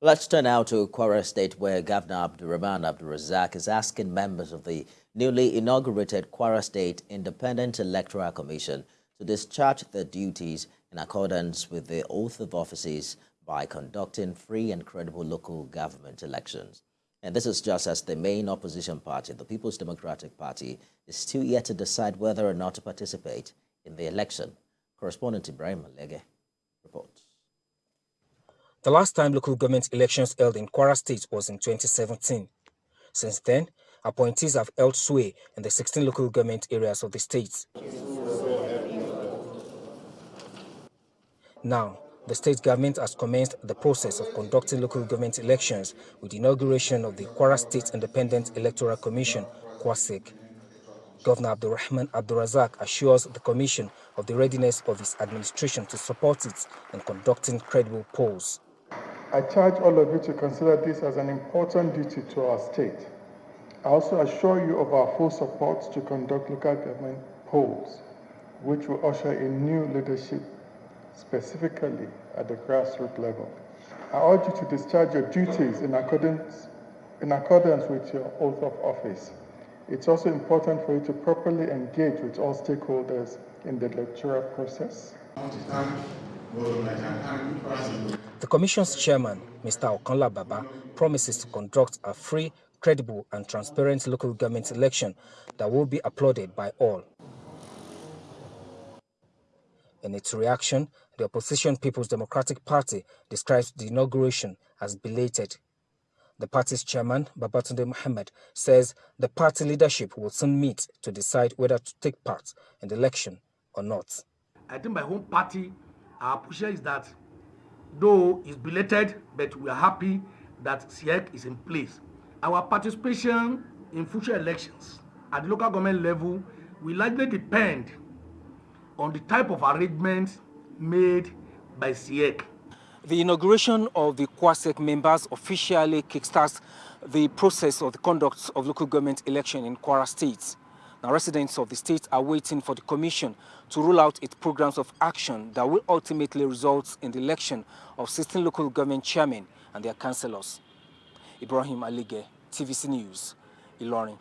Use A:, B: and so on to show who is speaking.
A: Let's turn now to Kwara State, where Governor Abdurrahman Abdulrazaq is asking members of the newly inaugurated Kwara State Independent Electoral Commission to discharge their duties in accordance with the oath of offices by conducting free and credible local government elections. And this is just as the main opposition party, the People's Democratic Party, is still yet to decide whether or not to participate in the election. Correspondent Ibrahim Alege reports.
B: The last time local government elections held in Kwara State was in 2017. Since then, appointees have held sway in the 16 local government areas of the state. Now, the state government has commenced the process of conducting local government elections with the inauguration of the Kwara State Independent Electoral Commission, KWASIEC. Governor Abdulrahman Abdulrazaq assures the commission of the readiness of his administration to support it in conducting credible polls.
C: I charge all of you to consider this as an important duty to our state. I also assure you of our full support to conduct local government polls, which will usher in new leadership, specifically at the grassroots level. I urge you to discharge your duties in accordance, in accordance with your oath of office. It's also important for you to properly engage with all stakeholders in the electoral process.
B: The Commission's chairman, Mr. Okanla Baba, promises to conduct a free, credible and transparent local government election that will be applauded by all. In its reaction, the opposition People's Democratic Party describes the inauguration as belated. The party's chairman, Babatunde Mohammed, says the party leadership will soon meet to decide whether to take part in the election or not.
D: I think my home party our push is that though it's belated, but we are happy that SIEC is in place. Our participation in future elections at the local government level will largely depend on the type of arrangement made by SIEC.
B: The inauguration of the KWASEC members officially kickstarts the process of the conduct of local government election in Kwara State. Now, residents of the state are waiting for the commission to roll out its programs of action that will ultimately result in the election of 16 local government chairmen and their councillors. Ibrahim Alige, TVC News, Ilorin.